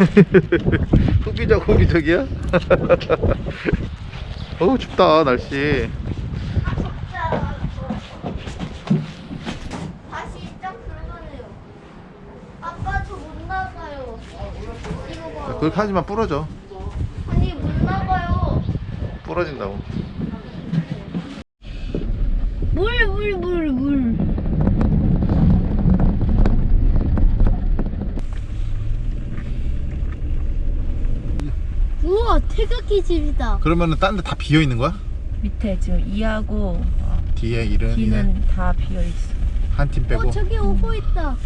후비적 후비적이야? 어우 춥다 날씨. 그렇게 하지만 부러져 아니 못 나가요. 부러진다고 물 물 물 물. 우와 태극기 집이다. 그러면은 딴 데 다 비어 있는 거야? 밑에 지금 이하고 뒤에 일은 D는 다 비어 있어. 한 팀 빼고 어 저기 오고 있다.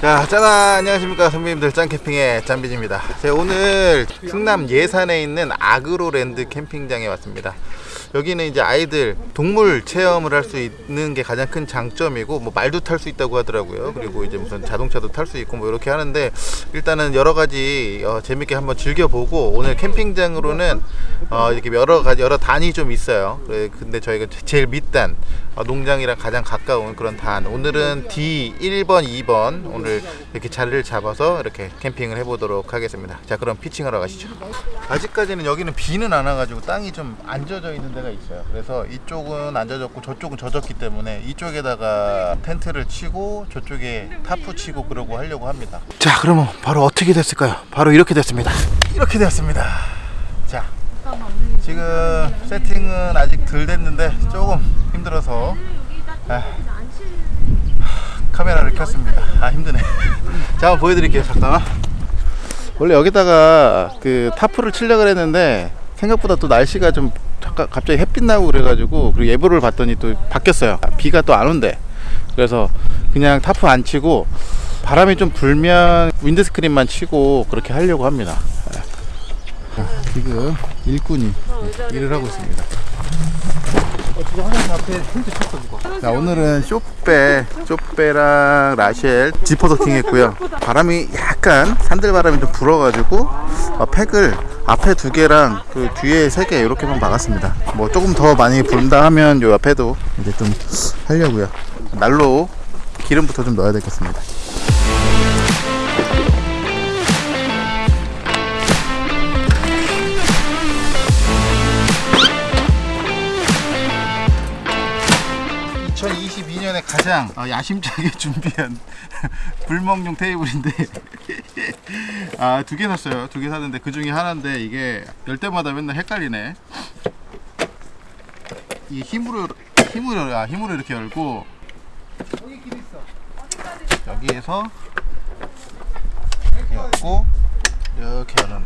자, 짜나 안녕하십니까 선배님들 짱캠핑의 짱비입니다. 제가 오늘 충남 예산에 있는 아그로랜드 캠핑장에 왔습니다. 여기는 이제 아이들 동물 체험을 할 수 있는 게 가장 큰 장점이고 뭐 말도 탈 수 있다고 하더라고요. 그리고 이제 무슨 자동차도 탈 수 있고 뭐 이렇게 하는데 일단은 여러 가지 어, 재밌게 한번 즐겨보고 오늘 캠핑장으로는 어, 이렇게 여러 가지 여러 단이 좀 있어요. 근데 저희가 제일 밑단 어, 농장이랑 가장 가까운 그런 단. 오늘은 D 1번 2번 오늘 이렇게 자리를 잡아서 이렇게 캠핑을 해보도록 하겠습니다. 자 그럼 피칭하러 가시죠. 아직까지는 여기는 비는 안 와가지고 땅이 좀 안 젖어 있는 데가 있어요. 그래서 이쪽은 안 젖었고 저쪽은 젖었기 때문에 이쪽에다가 텐트를 치고 저쪽에 타프 치고 그러고 하려고 합니다. 자 그러면 바로 어떻게 됐을까요? 바로 이렇게 됐습니다. 이렇게 되었습니다. 자 지금 세팅은 아직 덜 됐는데 조금 힘들어서 아, 카메라를 켰습니다. 아 힘드네. 자 한번 보여드릴게요 잠깐만 원래 여기다가 그 tarp를 치려고 했는데 생각보다 또 날씨가 좀 갑자기 햇빛 나고 그래가지고 그리고 예보를 봤더니 또 바뀌었어요. 아, 비가 또 안 온대. 그래서 그냥 타프 안 치고 바람이 좀 불면 windscreen만 치고 그렇게 하려고 합니다. 자, 지금 일꾼이 일을 하고 있습니다. 자 오늘은 쇼빼, 쇼빼랑 라셸 지퍼 더팅했고요. 바람이 약간 산들 바람이 좀 불어가지고 어, 팩을 앞에 두 개랑 그 뒤에 세 개 이렇게만 박았습니다. 뭐 조금 더 많이 분다 하면 요 앞에도 이제 좀 하려고요. 날로 기름부터 좀 넣어야 되겠습니다. (2022년에) 가장 어, 야심차게 준비한 불멍용 테이블인데. 아 두 개 샀어요. 두 개 샀는데 그 중에 하나인데 이게 열 때마다 맨날 헷갈리네. 이 힘으로 힘으로 아 힘으로 이렇게 열고. 여기에서 이렇게 열고 이렇게 여는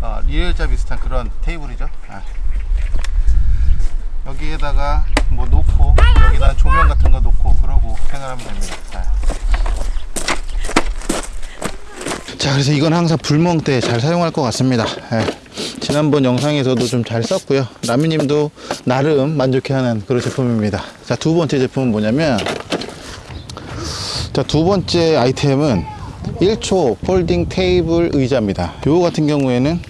아 리얼자 비슷한 그런 테이블이죠? 아. 여기에다가 뭐 놓고 여기다 조명 같은 거 놓고 그러고 생활하면 됩니다. 자. 자, 그래서 이건 항상 불멍 때 잘 사용할 것 같습니다. 예. 지난번 영상에서도 좀 잘 썼고요. 라미님도 나름 만족해하는 그런 제품입니다. 자, 두 번째 제품은 뭐냐면 자, 두 번째 아이템은 1초 폴딩 테이블 의자입니다. 요거 같은 경우에는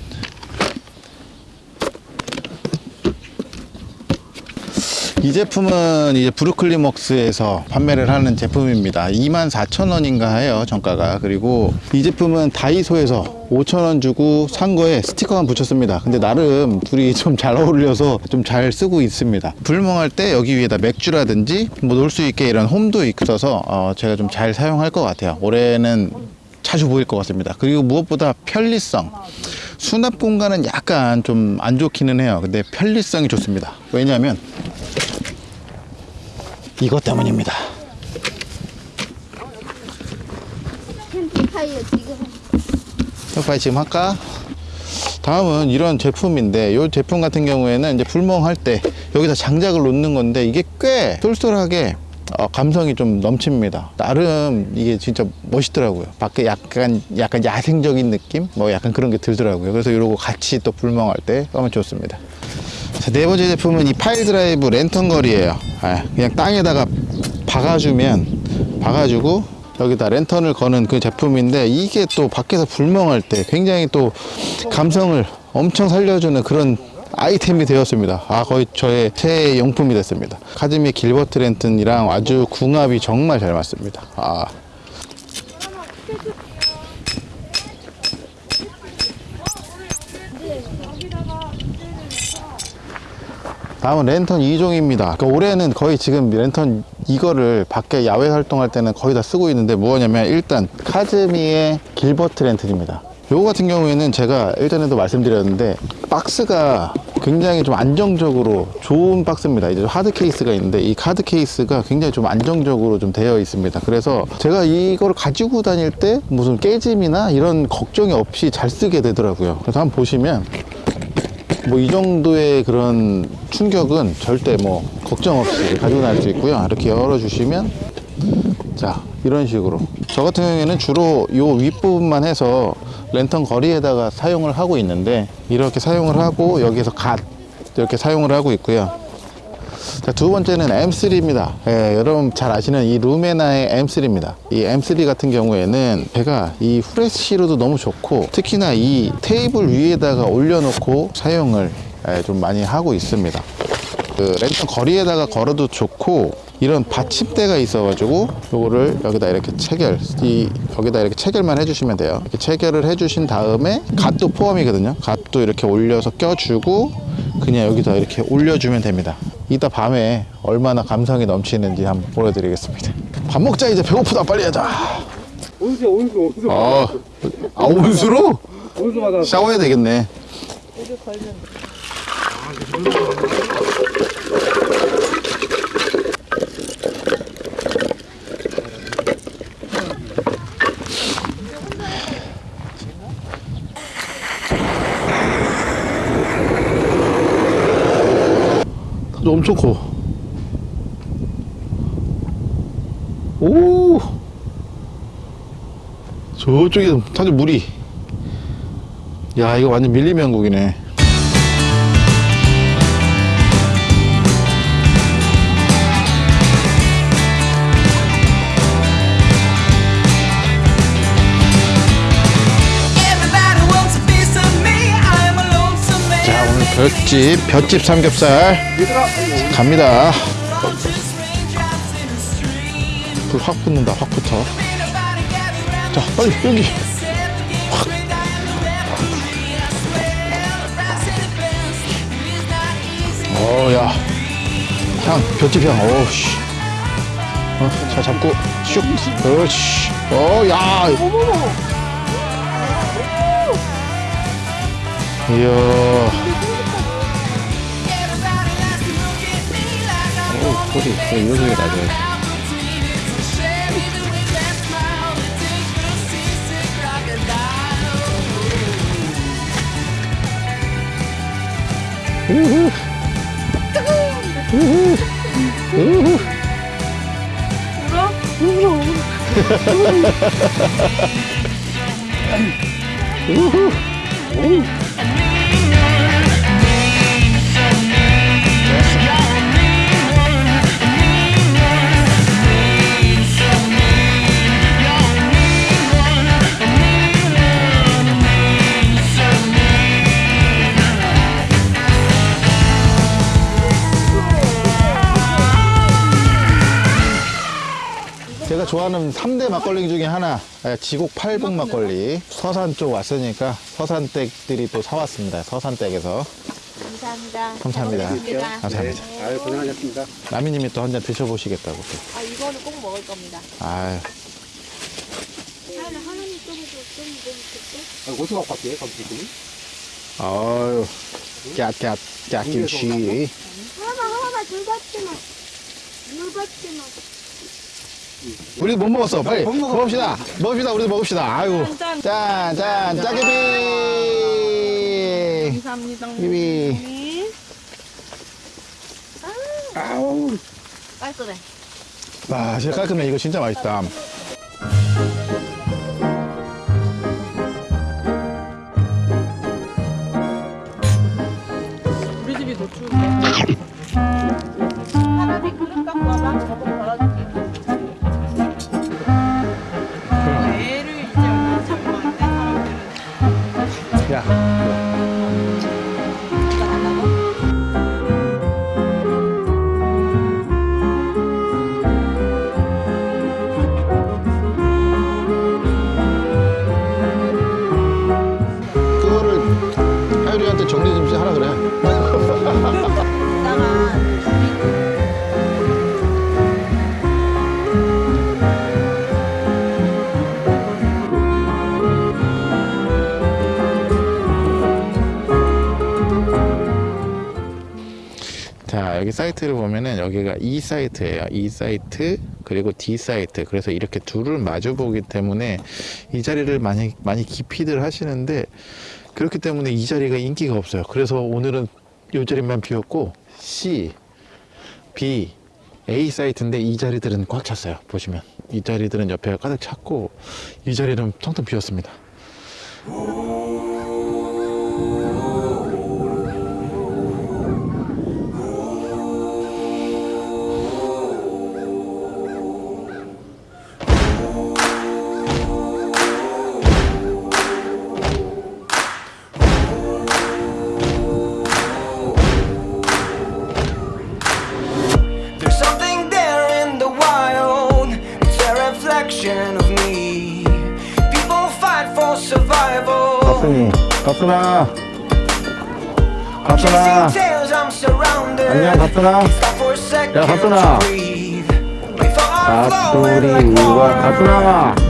이 제품은 이제 브루클리먹스에서 판매를 하는 제품입니다. 24,000원인가 해요 정가가. 그리고 이 제품은 다이소에서 5,000원 주고 산 거에 스티커만 붙였습니다. 근데 나름 둘이 좀 잘 어울려서 좀 잘 쓰고 있습니다. 불멍할 때 여기 위에다 맥주라든지 뭐 놓을 수 있게 이런 홈도 있어서 어 제가 좀 잘 사용할 것 같아요. 올해는 자주 보일 것 같습니다. 그리고 무엇보다 편리성. 수납 공간은 약간 좀 안 좋기는 해요. 근데 편리성이 좋습니다. 왜냐하면 이것 때문입니다. 캠핑파이어 지금 빨리 지금 할까? 다음은 이런 제품인데 이 제품 같은 경우에는 이제 불멍할 때 여기다 장작을 놓는 건데 이게 꽤 쏠쏠하게 어, 감성이 좀 넘칩니다. 나름 이게 진짜 멋있더라고요. 밖에 약간 약간 야생적인 느낌, 뭐 약간 그런 게 들더라고요. 그래서 이러고 같이 또 불멍할 때 하면 좋습니다. 자, 네 번째 제품은 이 pile drive 랜턴 걸이예요. 아, 그냥 땅에다가 박아주면 박아주고 여기다 랜턴을 거는 그 제품인데 이게 또 밖에서 불멍할 때 굉장히 또 감성을 엄청 살려주는 그런 아이템이 되었습니다. 아 거의 저의 최애 용품이 됐습니다. 카즈미 길버트 랜턴이랑 아주 궁합이 정말 잘 맞습니다. 아 다음은 랜턴 2종입니다. 그러니까 올해는 거의 지금 랜턴 이거를 밖에 야외 활동할 때는 거의 다 쓰고 있는데 뭐냐면 일단 카즈미의 길버트 랜턴입니다. 요거 같은 경우에는 제가 일전에도 말씀드렸는데 박스가 굉장히 좀 안정적으로 좋은 박스입니다. 이제 hard 케이스가 있는데 이 hard 케이스가 굉장히 좀 안정적으로 좀 되어 있습니다. 그래서 제가 이걸 가지고 다닐 때 무슨 깨짐이나 이런 걱정이 없이 잘 쓰게 되더라고요. 그래서 한번 보시면 뭐 이 정도의 그런 충격은 절대 뭐 걱정 없이 가지고 다닐 수 있고요. 이렇게 열어주시면 자 이런 식으로 저 같은 경우에는 주로 요 윗부분만 해서 랜턴 거리에다가 사용을 하고 있는데 이렇게 사용을 하고 여기서 갓 이렇게 사용을 하고 있고요. 자, 두 번째는 M3입니다. 예, 여러분 잘 아시는 이 루메나의 M3입니다. 이 M3 같은 경우에는 제가 이 후레쉬로도 너무 좋고 특히나 이 테이블 위에다가 올려놓고 사용을 예, 좀 많이 하고 있습니다. 그 랜턴 거리에다가 걸어도 좋고 이런 받침대가 있어가지고 요거를 여기다 이렇게 체결 이 여기다 이렇게 체결만 해주시면 돼요 이렇게 체결을 해주신 다음에 갓도 포함이거든요 갓도 이렇게 올려서 껴주고 그냥 여기다 이렇게 올려주면 됩니다 이따 밤에 얼마나 감성이 넘치는지 한번 보여드리겠습니다. 밥 먹자 이제. 배고프다. 빨리 하자. 온수 온수. 온수 아, 아 온수로? 온수마다 샤워해야 되겠네 타조 엄청 커. 오! 저쪽에 타조 물이. 야, 이거 완전 밀리면국이네. 볏집, 볏집 삼겹살 갑니다. 불 확 붙는다, 확 붙어. 자, 빨리 여기. 확. 어, 야. 향, 볏집 향, 어우, 씨. 어, 자, 잡고, 슉. 그렇지. 어, 야. 이야. 소리, 소리, 이 소리 나죠. 우후. 우후. 우후. 우후. 제가 좋아하는 3대 막걸리 중에 하나 예, 지곡 팔봉 막걸리 서산 쪽 왔으니까 서산댁들이 또 사왔습니다 서산댁에서 감사합니다. 감사합니다 잘 먹겠습니다. 감사합니다 아유 고생하셨습니다 라미님이 또 한 잔 드셔보시겠다고 또. 아 이거는 꼭 먹을 겁니다. 아유 아, 어디서 갖고 왔대요 감독님? 아유 깍깍 깍김치 하나 하나 물 받지 마. 물 받지 마. 우리 못 먹었어. 빨리 먹읍시다. 먹읍시다. 우리도 먹읍시다. 아유 짠짠. 짜게비. 감사합니다. 비비 아우. 깔끔해. 와 진짜 깔끔해. 이거 진짜 맛있다. 우리 집이 더 추운데. 사람이 그릇 갖고 와봐. 저거 걸어줄게. 여기가 E 사이트예요. E 사이트 그리고 D 사이트. 그래서 이렇게 둘을 마주 보기 때문에 이 자리를 많이 많이 기피들 하시는데 그렇기 때문에 이 자리가 인기가 없어요. 그래서 오늘은 이 자리만 비었고 C, B, A 사이트인데 이 자리들은 꽉 찼어요. 보시면 이 자리들은 옆에 가득 찼고 이 자리는 텅텅 비었습니다. Tails, I'm surrounded. 안녕, second 야, 가수리 like 우와. 가순아.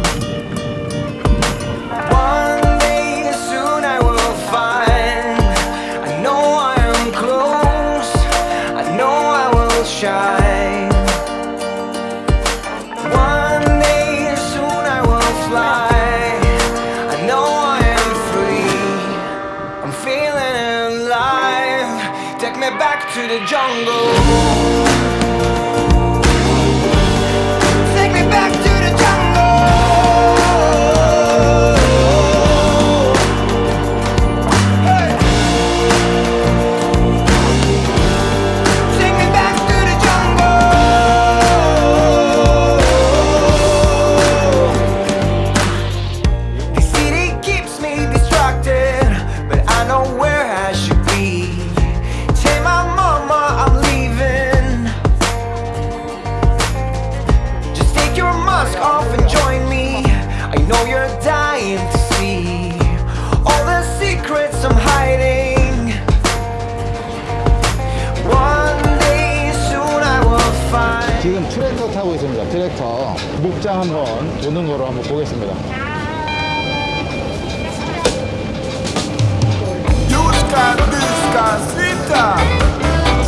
지금 트랙터 타고 있습니다. 트랙터 목장 한번 보는 거로 한번 보겠습니다.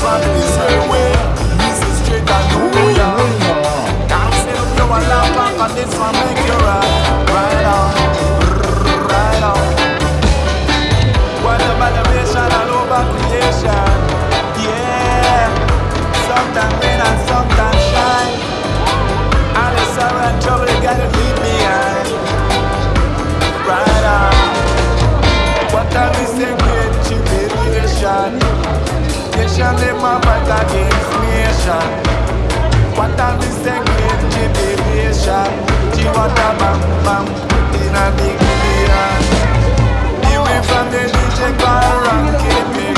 Sometimes Nation them a fight against nation. What a great tribulation. Chiwata bam bam in a big billion. Away from the DJ car ranking baby.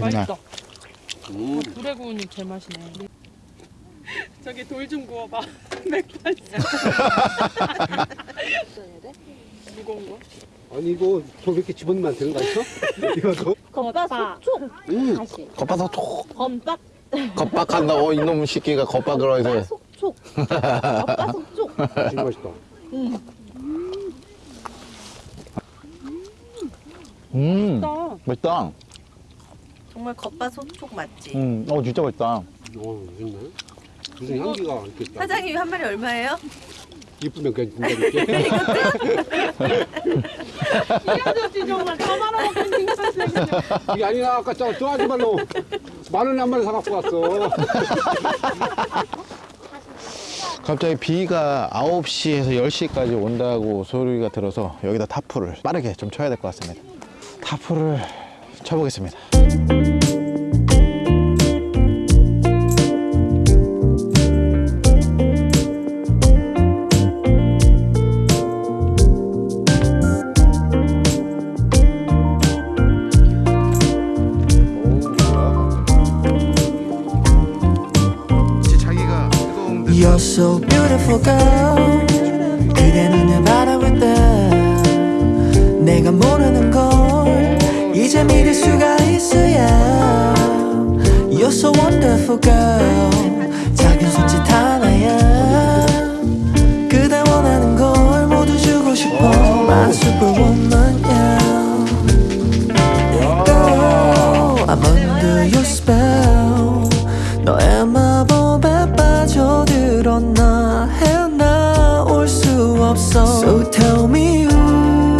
맛있다. 음. 맛있어. 아, 불에 구우니 제맛이네. 저기 돌 좀 구워봐. 맥주 무거운 거? 아니 이거 저 이렇게 집어넣으면 되는 거 아니야? 이거도? 겉바. 다시. 겉바서 톡 겉박 겉박한다. 어 이놈 새끼가 겉박을 해서. 속촉. 겉바 속촉. 진짜 맛있다. 음나 맛있다. 정말 겉바속촉 맞지? 음 어 진짜 맛있다. 어, 맛있네. 무슨 향기가 이렇게 있다. 사장님 한 마리 얼마예요? 이쁘면 그냥 준다니까. 이 아저씨 정말 다 말아먹는 인간이네. 이게 아니라 아까 저, 저 아줌마로 만 원에 한 마리 사갖고 왔어. 갑자기 비가 9시에서 10시까지 온다고 소리가 들어서 여기다 타프를 빠르게 좀 쳐야 될 것 같습니다. 타프를 쳐보겠습니다. You're so beautiful girl. 그대 눈을 바라볼 때 내가 모르는 걸 이제 믿을 수가 You're so wonderful girl 작은 손짓 하나야 그대 원하는 걸 모두 주고 싶어 My superwoman yeah Girl I'm under your spell 너의 마법에 빠져들었나 헤어나올 수 없어 So tell me who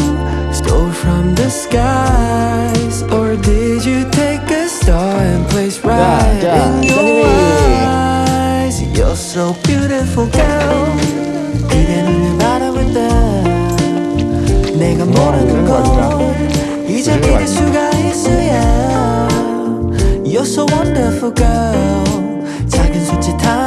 stole from the skies 자, in your 깻잎이. eyes You're so beautiful girl 그대 눈을 바라볼 때 내가 모르는 걸 이제 믿을 수가 있어야 You're so wonderful girl 작은 손짓 하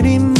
하늘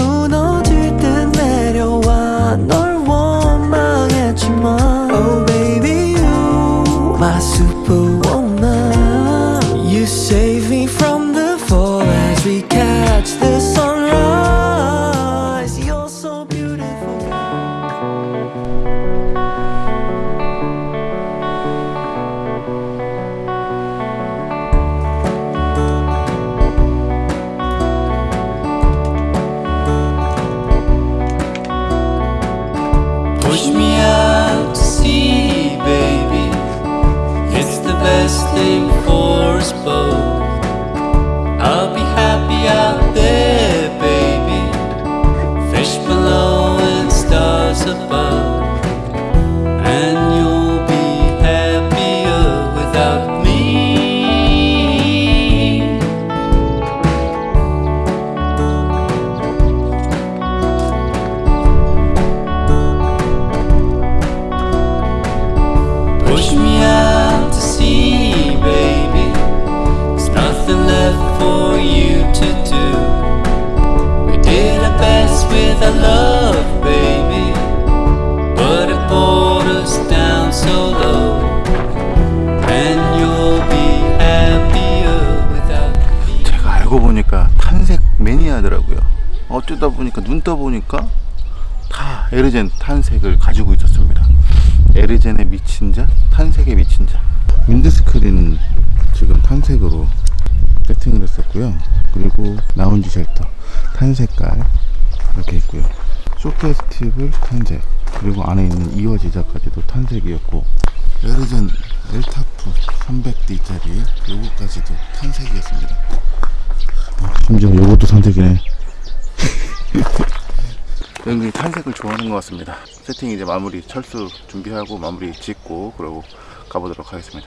알고 보니까 탄색 매니아더라고요. 어쩌다 보니까 눈 떠 보니까 다 에르젠 탄색을 가지고 있었습니다. 에르젠에 미친 자, 탄색에 미친 자. 윈드스크린 지금 탄색으로 세팅을 했었고요. 그리고 라운지 쉘터 탄색깔 이렇게 있고요. 쇼케이스 팁을 탄색 그리고 안에 있는 이어 지자까지도 탄색이었고 에르젠 엘타프 300D짜리 요거까지도 탄색이었습니다. 아, 심지어 요것도 탄색이네. 은근히 탄색을 좋아하는 것 같습니다. 세팅 이제 마무리 철수 준비하고 마무리 짓고 그러고 가보도록 하겠습니다.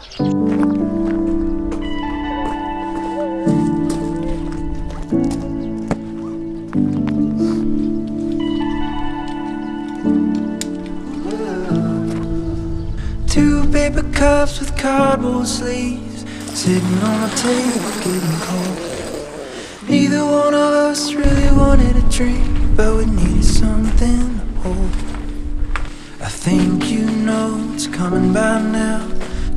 Two paper cups with cardboard sleeves Sitting on the table getting cold Neither one of us really wanted a drink But we needed something to hold I think you know it's coming by now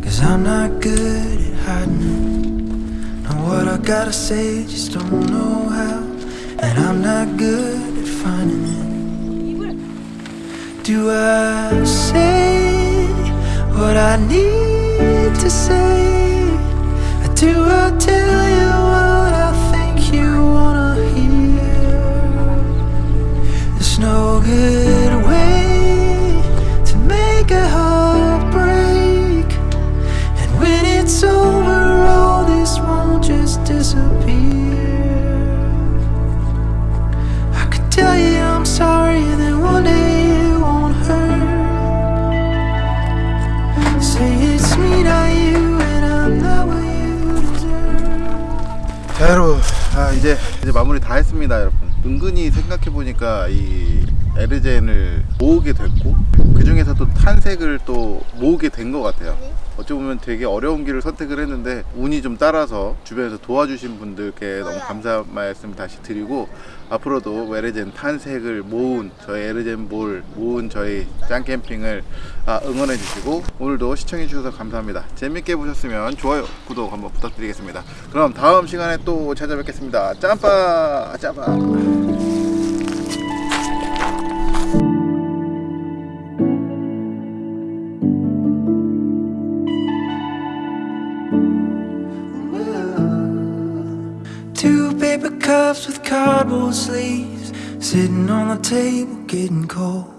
Cause I'm not good at hiding it No, what I gotta say, just don't know how. And I'm not good at finding it. Do I say what I need to say? Or do I tell 마무리 다 했습니다 여러분. 은근히 생각해 보니까 이 에르젠을 모으게 됐고 그 중에서도 탄색을 또 모으게 된 것 같아요. 어찌 보면 되게 어려운 길을 선택을 했는데 운이 좀 따라서 주변에서 도와주신 분들께 너무 감사 말씀 다시 드리고 앞으로도 에르젠 탄색을 모은 저희 에르젠 볼 모은 저희 짱캠핑을 아, 응원해 주시고 오늘도 시청해 주셔서 감사합니다. 재밌게 보셨으면 좋아요 구독 한번 부탁드리겠습니다. 그럼 다음 시간에 또 찾아뵙겠습니다. 짬빠 짬빠 cups with cardboard sleeves, sitting on the table getting cold.